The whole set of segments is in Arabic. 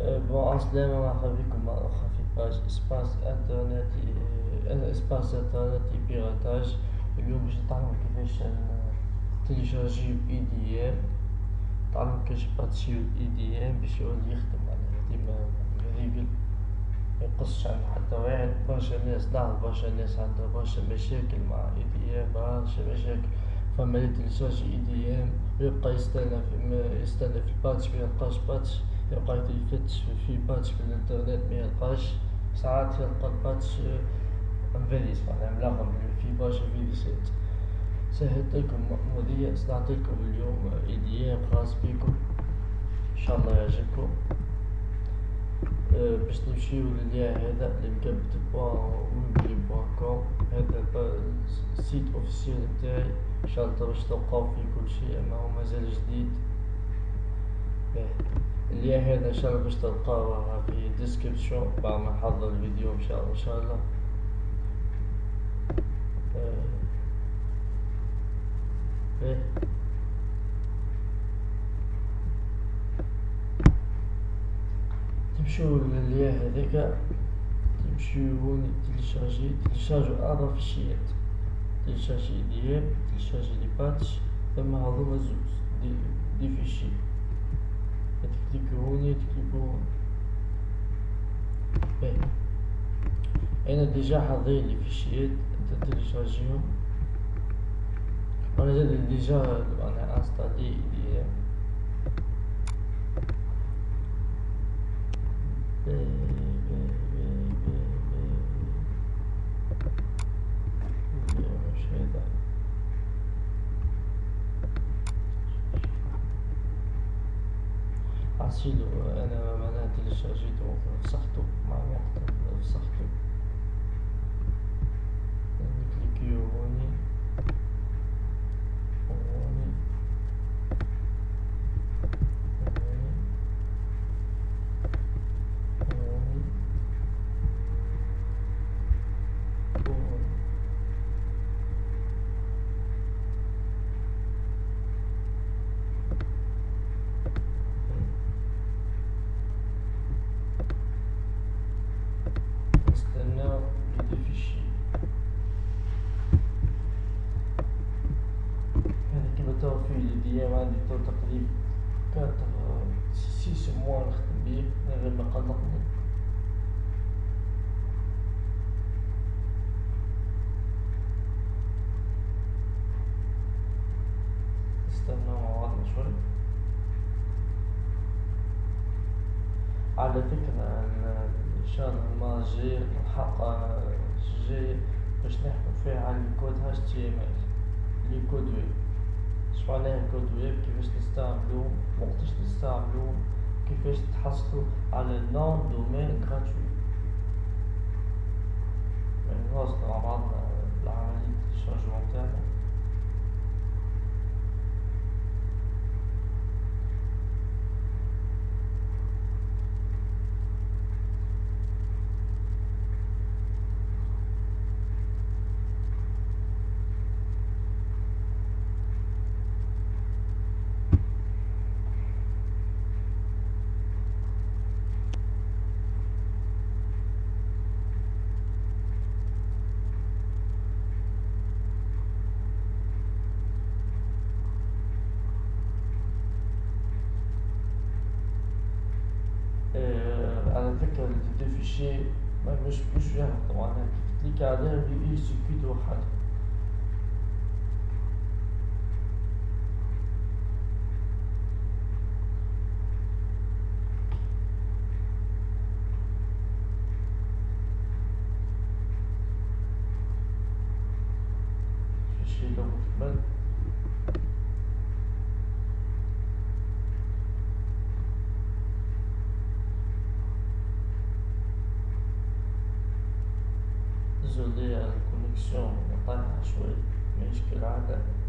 bon عسلامة مرحبا بكم مرة أخرى في page Espace Internet Espace Internet Piratage اليوم باش نتعلمو كيفاش تيليشارجيو IDM. نتعلمو كيفاش باتشيو IDM باش يولي يخدم معناها ديما réglé ميقصش عند حتى واحد. برشا ناس نعرف برشا ناس عندها برشا مشاكل مع IDM برشا مشاكل. فما اللي تيليشارجي IDM ويبقى يستنى في يستنى في ال patch ميلقاش patch. يبقى يفتش في patch في الانترنت ميلقاش ساعات يلقى ال patch مفيرس معناها ملغم في برشا فيروسات سهلت لكم مأمورية صنعت لكم اليوم IDM خاص بيكم إن شاء الله يعجبكم. أه باش نمشيو لليا هذا اللي مكبت ويبلي كوم هذا ال site officiel نتاعي إن شاء الله باش تلقاو فيه كل شيء أما هو مازال جديد. اللي هذا ان شاء الله باش تلقاوها في description بعد ما نحضر الفيديو إن شاء الله إن شاء الله. إيه. تمشيو لليا هذاك. تمشيو هوني تيليشارجي تيليشارجو أربع فيشيات تيليشارجي ديال تيليشارجي لي باتش ثم هذوما زوز دي, دي فيشي تكليكو هوني تكليكو هوني باهي أنا ديجا حاضرين لي فيشيات أنت تيليشارجيهم وأنا زاد ديجا أنا انستالي دي عسيلو أنا معناها تيليشارجيتو فسخته مع الوقت فسخته نكليكيو هوني هوني هوني هوني هوني نستناو لي فيشي هذا كيما تو ديام عندي تو تقريبا كاتر سيس موا نخدم بيه من غير ما قلقني نستناو مع بعضنا شوي. على فكرة إن شاء الله المرة الجاية الحلقة الجاية باش نحكو فيها على ال code HTML les codes web اش معناها code web كيفاش نستعملوه وقتاش نستعملوه كيفاش تحصلوا على nom de domaine gratuit يعني نواصلوا مع بعضنا العملية ال chargement تاعنا على فكرة دي فيشي ما مش مش فيها طبعا كليك عليها بيجي سيركيت واحد فيشي لو مكمل désolé على الكونكسيون مقاطعة شوي ماشي كالعادة. قريب يكمل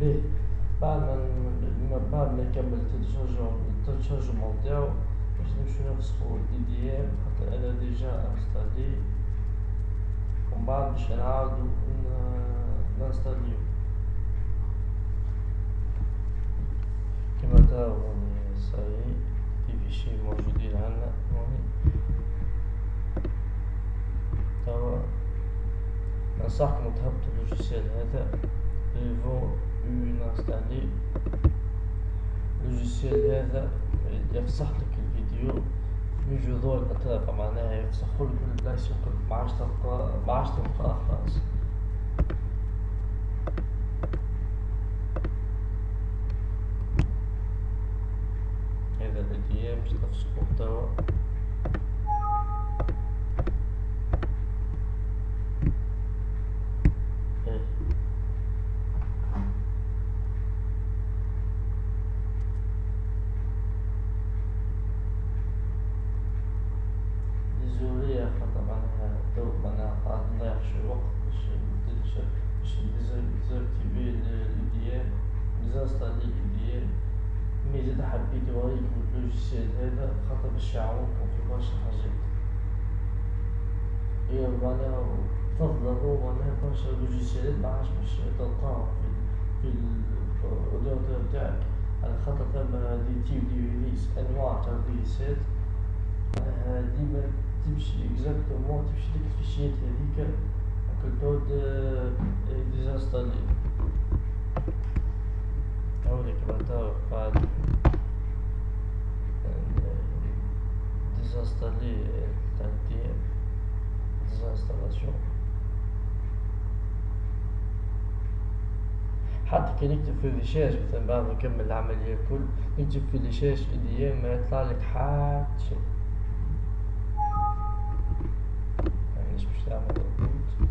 به بعد ما بعد ما يكمل الترجمة نتاعو باش نمشيو نفسخو ال IDM خاطر أنا déjà installé ومن بعد باش نعاودو نانستاليو كما تراو هوني صاي في فيشي موجودين عندنا توا ننصحكم تهبطوا ال logiciel هذا Revo Un ال logiciel هذا يفسخ لك الفيديو. من جذور الأطراف معناها يفسخوا لك البلايص الكل معاش تلقى معاش تلقى خلاص. هذا الأيام باش تفسخوه توا باش يعاونكم في برشا حاجات هي معناها تفضلوا معناها برشا لوجيسيالات معاش باش تلقاهم في في الاورديناتور نتاعك على خاطر ثم دي تيب دي ريليس انواع تاع ريليسات معناها ديما تمشي اكزاكتومون تمشي ديك الفيشيات تعود ديزانستالي هاوليك بعد بعد désinstaller حتى كي نكتب في الريشاش مثلا بعد ما نكمل العملية الكل نكتب في الريشاش ما يطلع لك حتى شيء مانيش باش تعمل ريبوت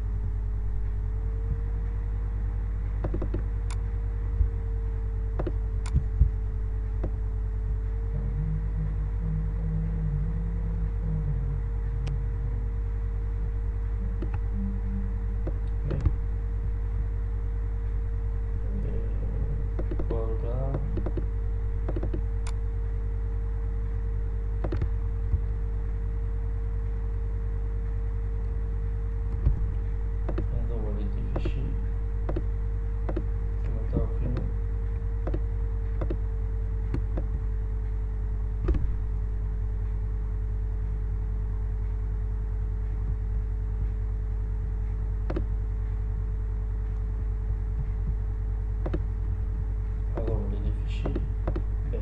تو لي فيشي اللي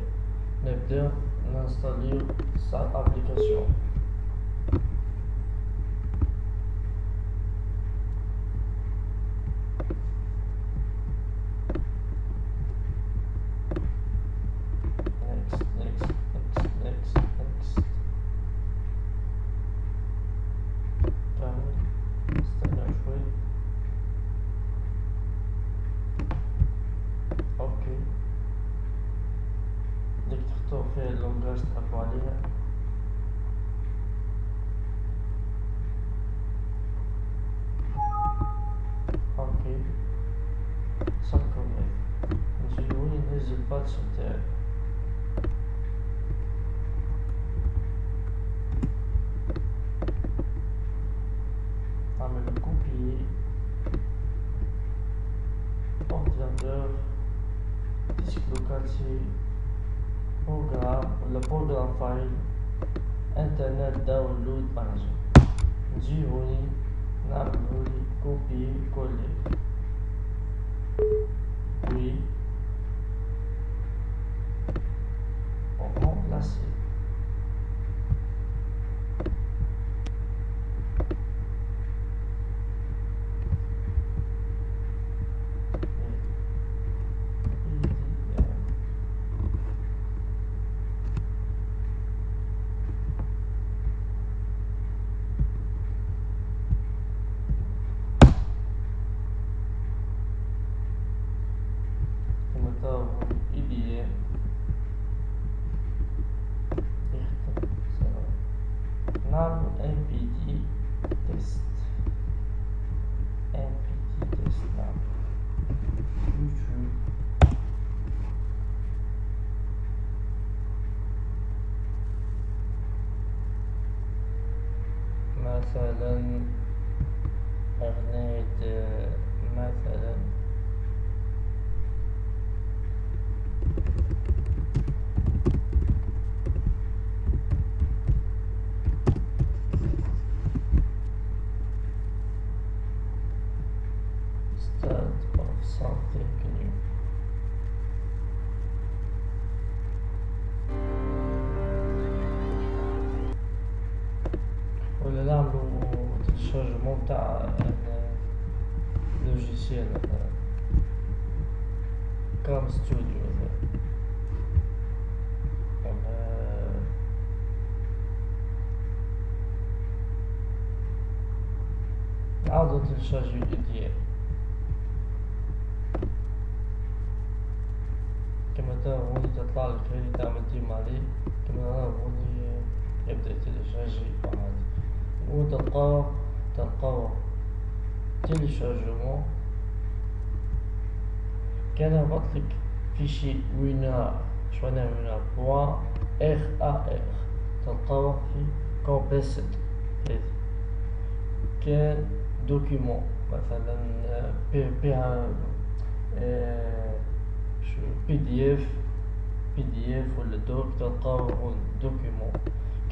حشنا بيهم d'installer sa application. Okay, subcommittee. And so union is a part of that. Download manager نجي هوني نعملولي مثلا logiciel مثلا CamStudio مثلا IDF كما ترى هوني تطلعلك هذي تعمل démarrer كما ترى هوني يبدأ ي télécharger عادي وتلقاه تلقاه تيليشارجمون كان هبطلك فيشي وينار شوينا وينار بوان إخ أ إخ. تلقاه في كومبيسد هذي كان دوكيمون. مثلا بها شو؟ بي دي اف بي دي اف ولا دوك. تلقاه هون document.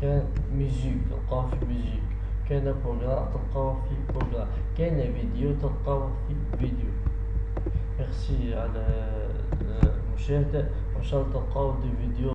كان musique تلقاه في musique كان programme تلقاه في programme كان فيديو. تلقاه في vidéo. merci على المشاهدة وإن شاء الله تلقاو des vidéos